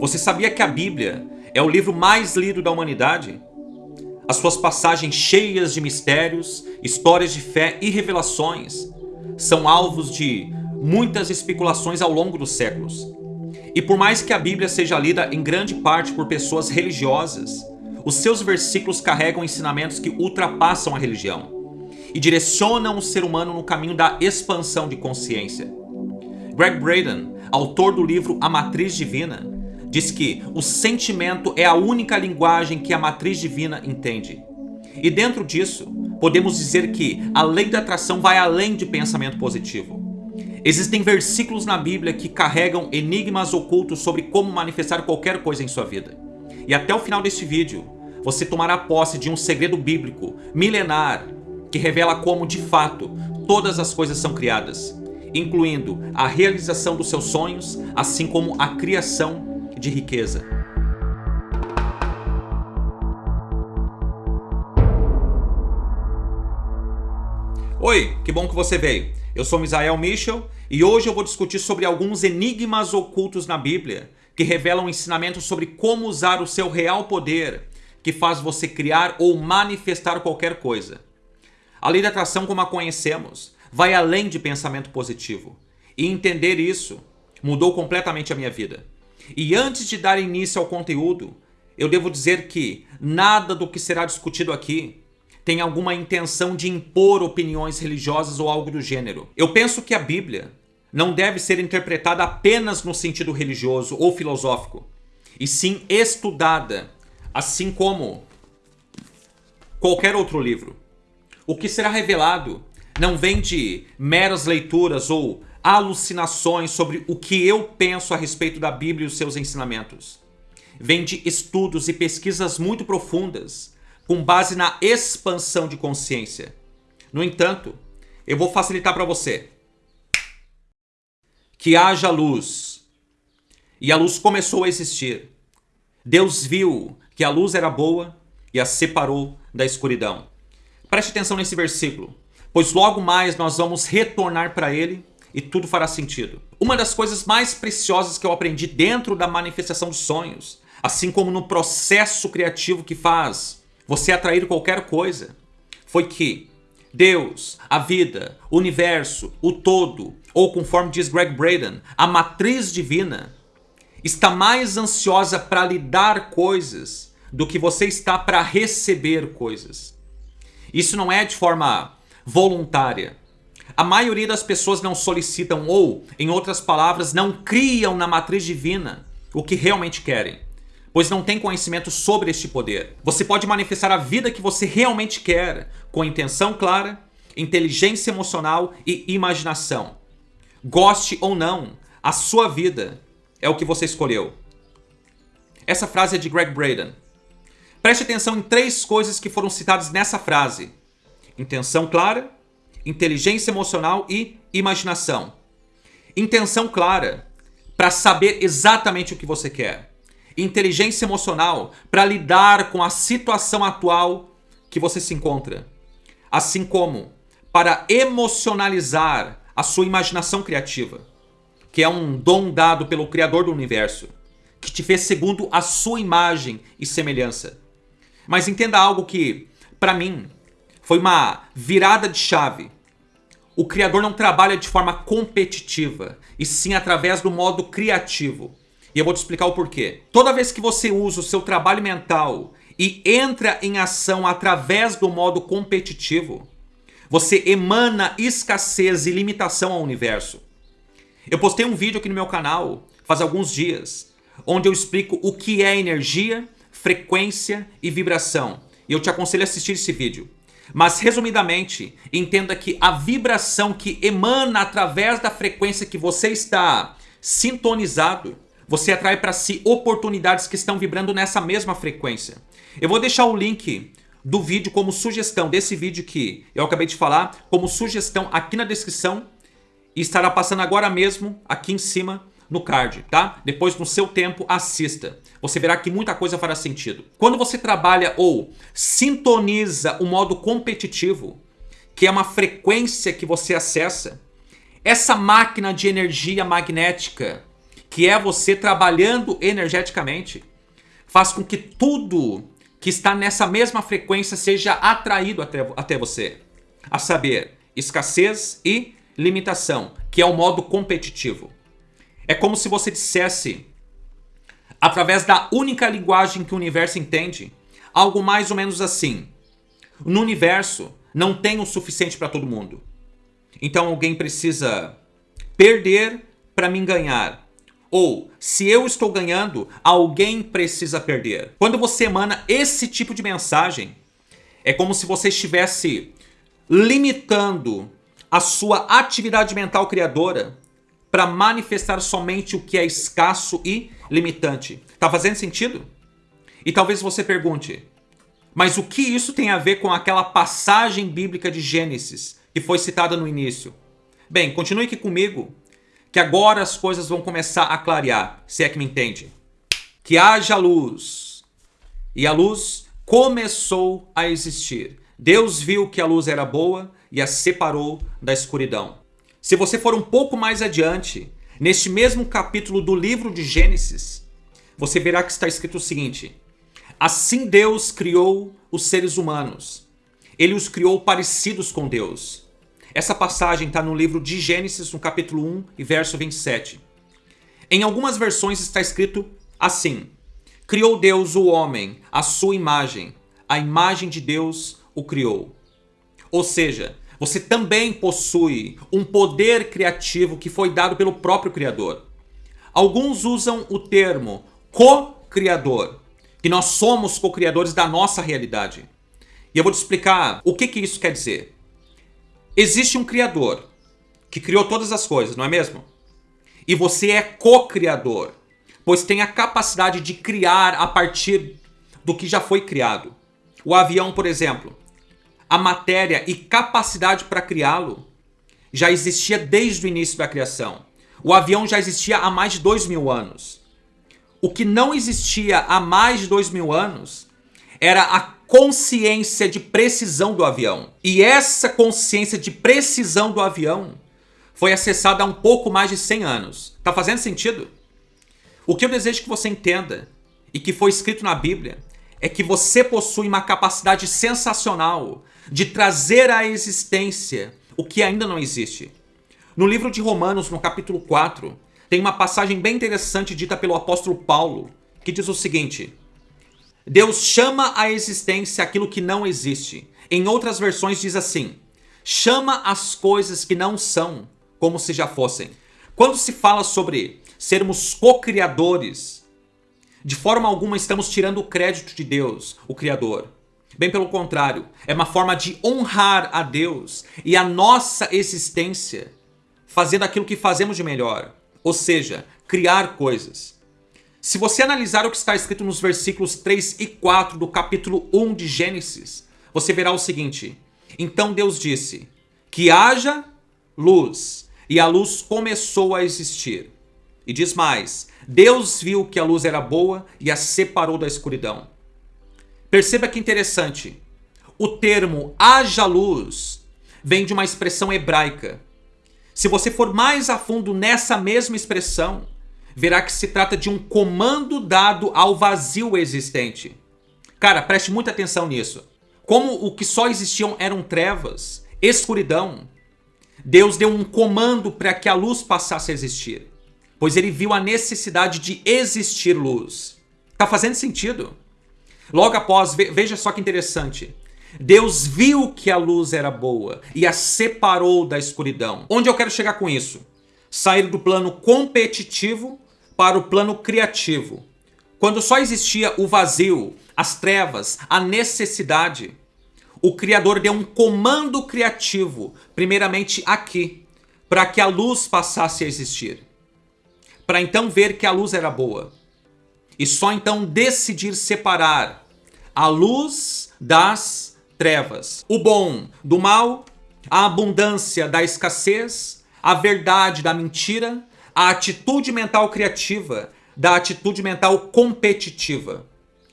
Você sabia que a Bíblia é o livro mais lido da humanidade? As suas passagens cheias de mistérios, histórias de fé e revelações são alvos de muitas especulações ao longo dos séculos. E por mais que a Bíblia seja lida em grande parte por pessoas religiosas, os seus versículos carregam ensinamentos que ultrapassam a religião e direcionam o ser humano no caminho da expansão de consciência. Greg Braden, autor do livro A Matriz Divina, diz que o sentimento é a única linguagem que a matriz divina entende. E dentro disso, podemos dizer que a lei da atração vai além de pensamento positivo. Existem versículos na Bíblia que carregam enigmas ocultos sobre como manifestar qualquer coisa em sua vida. E até o final deste vídeo, você tomará posse de um segredo bíblico milenar que revela como, de fato, todas as coisas são criadas, incluindo a realização dos seus sonhos, assim como a criação de riqueza. Oi, que bom que você veio. Eu sou Misael Michel e hoje eu vou discutir sobre alguns enigmas ocultos na Bíblia que revelam ensinamentos sobre como usar o seu real poder que faz você criar ou manifestar qualquer coisa. A lei da atração como a conhecemos vai além de pensamento positivo. E entender isso mudou completamente a minha vida. E antes de dar início ao conteúdo, eu devo dizer que nada do que será discutido aqui tem alguma intenção de impor opiniões religiosas ou algo do gênero. Eu penso que a Bíblia não deve ser interpretada apenas no sentido religioso ou filosófico, e sim estudada, assim como qualquer outro livro. O que será revelado não vem de meras leituras ou alucinações sobre o que eu penso a respeito da Bíblia e os seus ensinamentos. Vem de estudos e pesquisas muito profundas, com base na expansão de consciência. No entanto, eu vou facilitar para você. Que haja luz. E a luz começou a existir. Deus viu que a luz era boa e a separou da escuridão. Preste atenção nesse versículo, pois logo mais nós vamos retornar para ele e tudo fará sentido. Uma das coisas mais preciosas que eu aprendi dentro da manifestação dos sonhos, assim como no processo criativo que faz você atrair qualquer coisa, foi que Deus, a vida, o universo, o todo, ou conforme diz Greg Braden, a matriz divina, está mais ansiosa para lhe dar coisas do que você está para receber coisas. Isso não é de forma voluntária. A maioria das pessoas não solicitam ou, em outras palavras, não criam na matriz divina o que realmente querem, pois não têm conhecimento sobre este poder. Você pode manifestar a vida que você realmente quer, com intenção clara, inteligência emocional e imaginação. Goste ou não, a sua vida é o que você escolheu. Essa frase é de Greg Braden. Preste atenção em três coisas que foram citadas nessa frase. Intenção clara, inteligência emocional e imaginação. Intenção clara, para saber exatamente o que você quer. Inteligência emocional, para lidar com a situação atual que você se encontra. Assim como para emocionalizar a sua imaginação criativa, que é um dom dado pelo Criador do Universo, que te fez segundo a sua imagem e semelhança. Mas entenda algo que, para mim, foi uma virada de chave. O criador não trabalha de forma competitiva, e sim através do modo criativo. E eu vou te explicar o porquê. Toda vez que você usa o seu trabalho mental e entra em ação através do modo competitivo, você emana escassez e limitação ao universo. Eu postei um vídeo aqui no meu canal faz alguns dias, onde eu explico o que é energia frequência e vibração. E eu te aconselho a assistir esse vídeo. Mas, resumidamente, entenda que a vibração que emana através da frequência que você está sintonizado, você atrai para si oportunidades que estão vibrando nessa mesma frequência. Eu vou deixar o link do vídeo como sugestão, desse vídeo que eu acabei de falar, como sugestão aqui na descrição e estará passando agora mesmo aqui em cima no card, tá? Depois, no seu tempo, assista. Você verá que muita coisa fará sentido. Quando você trabalha ou sintoniza o modo competitivo, que é uma frequência que você acessa, essa máquina de energia magnética que é você trabalhando energeticamente, faz com que tudo que está nessa mesma frequência seja atraído até, até você. A saber, escassez e limitação, que é o modo competitivo. É como se você dissesse, através da única linguagem que o universo entende, algo mais ou menos assim. No universo, não tem o suficiente para todo mundo. Então alguém precisa perder para mim ganhar. Ou, se eu estou ganhando, alguém precisa perder. Quando você emana esse tipo de mensagem, é como se você estivesse limitando a sua atividade mental criadora para manifestar somente o que é escasso e limitante. Tá fazendo sentido? E talvez você pergunte, mas o que isso tem a ver com aquela passagem bíblica de Gênesis que foi citada no início? Bem, continue aqui comigo, que agora as coisas vão começar a clarear, se é que me entende. Que haja luz. E a luz começou a existir. Deus viu que a luz era boa e a separou da escuridão. Se você for um pouco mais adiante, neste mesmo capítulo do livro de Gênesis, você verá que está escrito o seguinte: Assim Deus criou os seres humanos. Ele os criou parecidos com Deus. Essa passagem está no livro de Gênesis, no capítulo 1 e verso 27. Em algumas versões está escrito assim: Criou Deus o homem, a sua imagem, a imagem de Deus o criou. Ou seja, você também possui um poder criativo que foi dado pelo próprio Criador. Alguns usam o termo co-criador, que nós somos co-criadores da nossa realidade. E eu vou te explicar o que, que isso quer dizer. Existe um Criador que criou todas as coisas, não é mesmo? E você é co-criador, pois tem a capacidade de criar a partir do que já foi criado. O avião, por exemplo, a matéria e capacidade para criá-lo já existia desde o início da criação. O avião já existia há mais de dois mil anos. O que não existia há mais de dois mil anos era a consciência de precisão do avião. E essa consciência de precisão do avião foi acessada há um pouco mais de 100 anos. Tá fazendo sentido? O que eu desejo que você entenda e que foi escrito na Bíblia é que você possui uma capacidade sensacional de trazer à existência o que ainda não existe. No livro de Romanos, no capítulo 4, tem uma passagem bem interessante dita pelo apóstolo Paulo, que diz o seguinte: Deus chama à existência aquilo que não existe. Em outras versões diz assim: chama as coisas que não são como se já fossem. Quando se fala sobre sermos co-criadores, de forma alguma estamos tirando o crédito de Deus, o Criador. Bem pelo contrário, é uma forma de honrar a Deus e a nossa existência, fazendo aquilo que fazemos de melhor, ou seja, criar coisas. Se você analisar o que está escrito nos versículos 3 e 4 do capítulo 1 de Gênesis, você verá o seguinte: Então Deus disse: Que haja luz, e a luz começou a existir. E diz mais: Deus viu que a luz era boa e a separou da escuridão. Perceba que interessante. O termo haja luz vem de uma expressão hebraica. Se você for mais a fundo nessa mesma expressão, verá que se trata de um comando dado ao vazio existente. Cara, preste muita atenção nisso. Como o que só existiam eram trevas, escuridão, Deus deu um comando para que a luz passasse a existir, pois ele viu a necessidade de existir luz. Tá fazendo sentido? Logo após, veja só que interessante. Deus viu que a luz era boa e a separou da escuridão. Onde eu quero chegar com isso? Sair do plano competitivo para o plano criativo. Quando só existia o vazio, as trevas, a necessidade, o Criador deu um comando criativo, primeiramente aqui, para que a luz passasse a existir. Para então ver que a luz era boa e só então decidir separar a luz das trevas, o bom do mal, a abundância da escassez, a verdade da mentira, a atitude mental criativa da atitude mental competitiva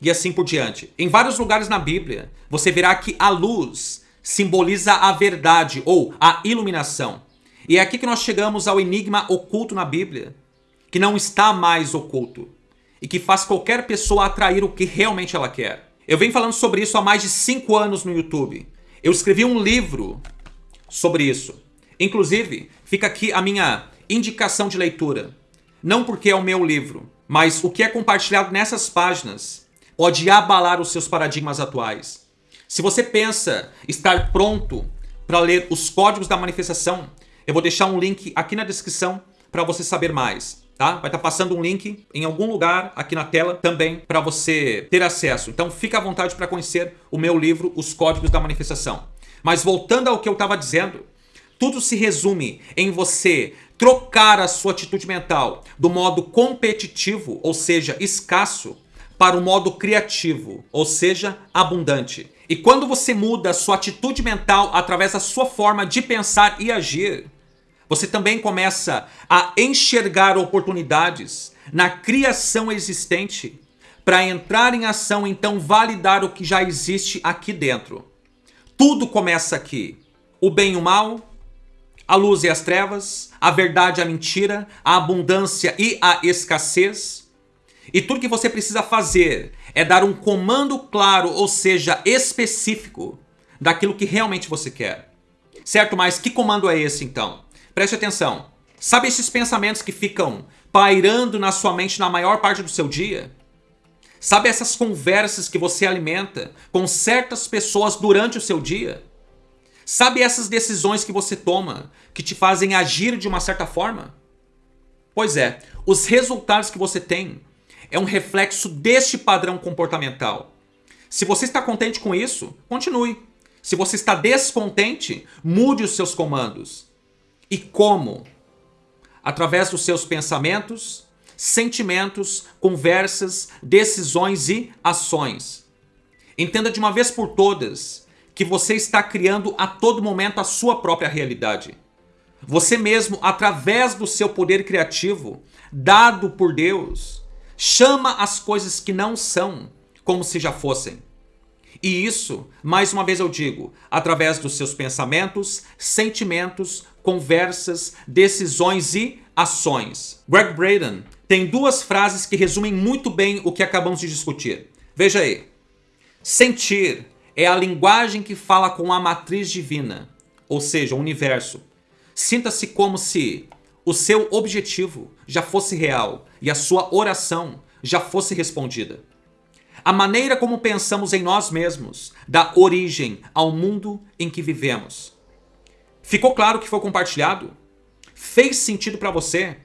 e assim por diante. Em vários lugares na Bíblia, você verá que a luz simboliza a verdade ou a iluminação. E é aqui que nós chegamos ao enigma oculto na Bíblia, que não está mais oculto e que faz qualquer pessoa atrair o que realmente ela quer. Eu venho falando sobre isso há mais de 5 anos no YouTube. Eu escrevi um livro sobre isso. Inclusive, fica aqui a minha indicação de leitura. Não porque é o meu livro, mas o que é compartilhado nessas páginas pode abalar os seus paradigmas atuais. Se você pensa estar pronto para ler os códigos da manifestação, eu vou deixar um link aqui na descrição para você saber mais. Tá? Vai estar tá passando um link em algum lugar aqui na tela também para você ter acesso. Então fica à vontade para conhecer o meu livro, Os Códigos da Manifestação. Mas voltando ao que eu estava dizendo, tudo se resume em você trocar a sua atitude mental do modo competitivo, ou seja, escasso, para o modo criativo, ou seja, abundante. E quando você muda a sua atitude mental através da sua forma de pensar e agir, você também começa a enxergar oportunidades na criação existente para entrar em ação, então validar o que já existe aqui dentro. Tudo começa aqui. O bem e o mal, a luz e as trevas, a verdade e a mentira, a abundância e a escassez. E tudo que você precisa fazer é dar um comando claro, ou seja, específico, daquilo que realmente você quer. Certo? Mas que comando é esse então? Preste atenção. Sabe esses pensamentos que ficam pairando na sua mente na maior parte do seu dia? Sabe essas conversas que você alimenta com certas pessoas durante o seu dia? Sabe essas decisões que você toma que te fazem agir de uma certa forma? Pois é, os resultados que você tem é um reflexo deste padrão comportamental. Se você está contente com isso, continue. Se você está descontente, mude os seus comandos. E como? Através dos seus pensamentos, sentimentos, conversas, decisões e ações. Entenda de uma vez por todas que você está criando a todo momento a sua própria realidade. Você mesmo, através do seu poder criativo, dado por Deus, chama as coisas que não são como se já fossem. E isso, mais uma vez eu digo, através dos seus pensamentos, sentimentos, conversas, decisões e ações. Greg Braden tem duas frases que resumem muito bem o que acabamos de discutir. Veja aí. Sentir é a linguagem que fala com a matriz divina, ou seja, o universo. Sinta-se como se o seu objetivo já fosse real e a sua oração já fosse respondida. A maneira como pensamos em nós mesmos dá origem ao mundo em que vivemos. Ficou claro que foi compartilhado? Fez sentido para você?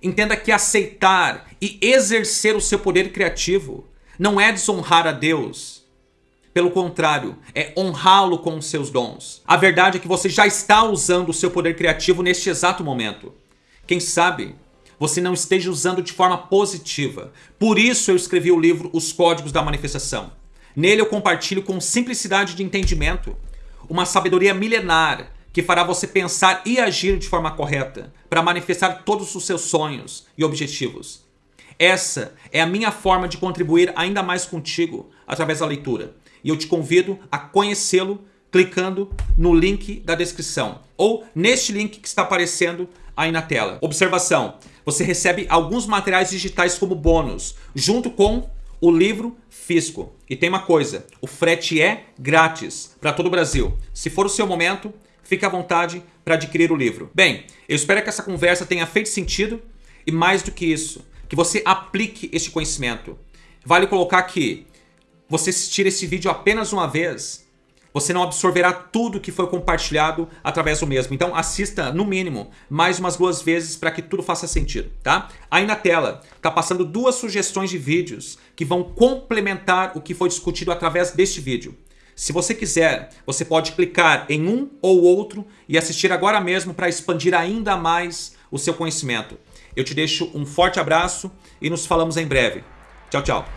Entenda que aceitar e exercer o seu poder criativo não é desonrar a Deus. Pelo contrário, é honrá-lo com os seus dons. A verdade é que você já está usando o seu poder criativo neste exato momento. Quem sabe você não esteja usando de forma positiva. Por isso eu escrevi o livro Os Códigos da Manifestação. Nele eu compartilho com simplicidade de entendimento uma sabedoria milenar que fará você pensar e agir de forma correta para manifestar todos os seus sonhos e objetivos. Essa é a minha forma de contribuir ainda mais contigo através da leitura. E eu te convido a conhecê-lo clicando no link da descrição ou neste link que está aparecendo aí na tela. Observação, você recebe alguns materiais digitais como bônus, junto com o livro físico. E tem uma coisa, o frete é grátis para todo o Brasil. Se for o seu momento, fique à vontade para adquirir o livro. Bem, eu espero que essa conversa tenha feito sentido e mais do que isso, que você aplique este conhecimento. Vale colocar que você assistir esse vídeo apenas uma vez, você não absorverá tudo que foi compartilhado através do mesmo. Então assista, no mínimo, mais umas duas vezes para que tudo faça sentido, tá? Aí na tela, tá passando duas sugestões de vídeos que vão complementar o que foi discutido através deste vídeo. Se você quiser, você pode clicar em um ou outro e assistir agora mesmo para expandir ainda mais o seu conhecimento. Eu te deixo um forte abraço e nos falamos em breve. Tchau, tchau.